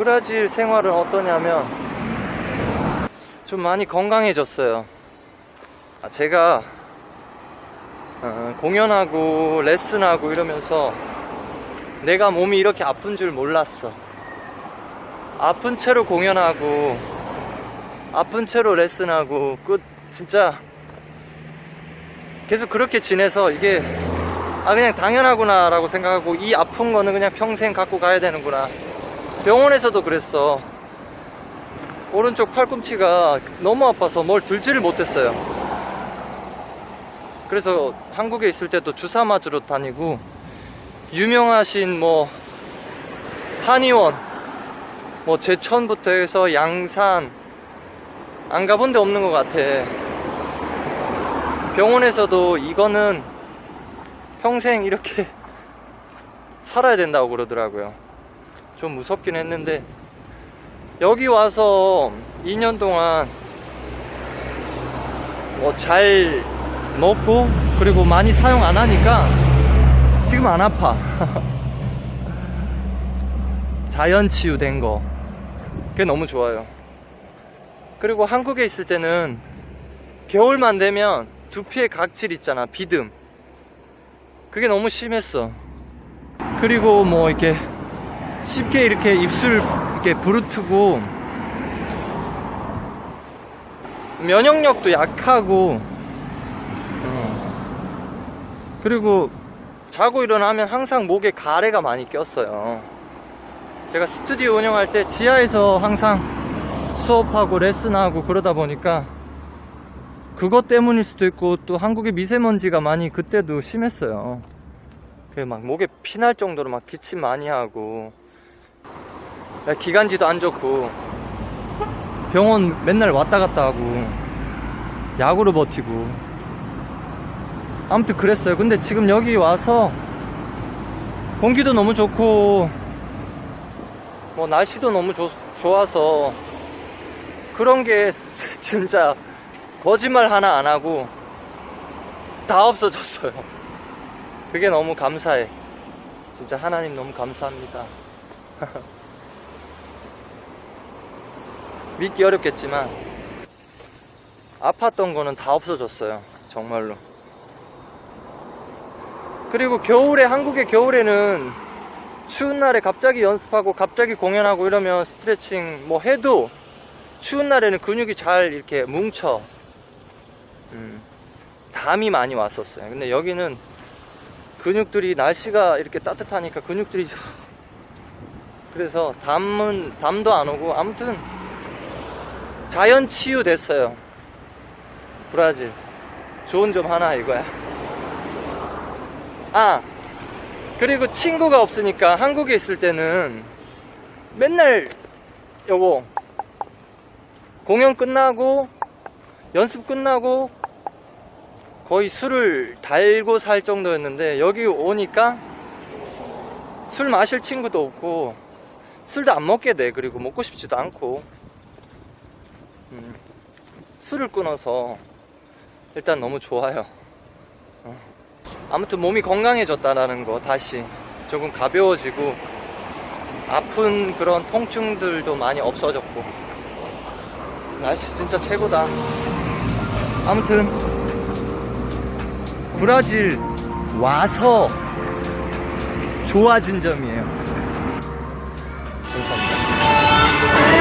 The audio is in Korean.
브라질 생활은 어떠냐면 좀 많이 건강해졌어요. 아, 제가 어, 공연하고 레슨하고 이러면서 내가 몸이 이렇게 아픈 줄 몰랐어. 아픈 채로 공연하고 아픈 채로 레슨하고 그 진짜 계속 그렇게 지내서 이게 아 그냥 당연하구나 라고 생각하고 이 아픈 거는 그냥 평생 갖고 가야 되는구나 병원에서도 그랬어. 오른쪽 팔꿈치가 너무 아파서 뭘 들지를 못했어요. 그래서 한국에 있을 때도 주사 맞으러 다니고 유명하신 뭐 한의원 뭐 제천부터 해서 양산 안 가본 데 없는 것 같아. 병원에서도 이거는 평생 이렇게 살아야 된다고 그러더라고요 좀 무섭긴 했는데 여기 와서 2년 동안 뭐 잘 먹고 그리고 많이 사용 안 하니까 지금 안 아파. 자연 치유된 거. 그게 너무 좋아요. 그리고 한국에 있을 때는 겨울만 되면 두피에 각질 있잖아 비듬. 그게 너무 심했어. 그리고 뭐 이렇게 쉽게 이렇게 입술 이렇게 부르트고 면역력도 약하고 어. 그리고 자고 일어나면 항상 목에 가래가 많이 꼈어요 제가 스튜디오 운영할 때 지하에서 항상 수업하고 레슨하고 그러다 보니까 그것 때문일 수도 있고 또 한국의 미세먼지가 많이 그때도 심했어요 그 막 목에 피날 정도로 막 기침 많이 하고 기관지도 안 좋고. 병원 맨날 왔다 갔다 하고 약으로 버티고. 아무튼 그랬어요. 근데 지금 여기 와서 공기도 너무 좋고 뭐 날씨도 너무 좋, 좋아서 그런 게 진짜 거짓말 하나 안 하고 다 없어졌어요. 그게 너무 감사해. 진짜 하나님 너무 감사합니다 믿기 어렵겠지만 아팠던 거는 다 없어졌어요 정말로. 그리고 겨울에 한국의 겨울에는 추운 날에 갑자기 연습하고 갑자기 공연하고 이러면 스트레칭 뭐 해도 추운 날에는 근육이 잘 이렇게 뭉쳐. 음, 담이 많이 왔었어요. 근데 여기는 근육들이 날씨가 이렇게 따뜻하니까 근육들이 그래서 담은 담도 안 오고 아무튼 자연 치유 됐어요. 브라질. 좋은 점 하나 이거야. 아 그리고 친구가 없으니까 한국에 있을 때는 맨날 여보 공연 끝나고 연습 끝나고 거의 술을 달고 살 정도였는데 여기 오니까 술 마실 친구도 없고 술도 안 먹게 돼. 그리고 먹고 싶지도 않고 음, 술을 끊어서 일단 너무 좋아요. 어. 아무튼 몸이 건강해졌다라는 거 다시 조금 가벼워지고 아픈 그런 통증들도 많이 없어졌고. 날씨 진짜 최고다. 아무튼 브라질 와서 좋아진 점이에요. 감사합니다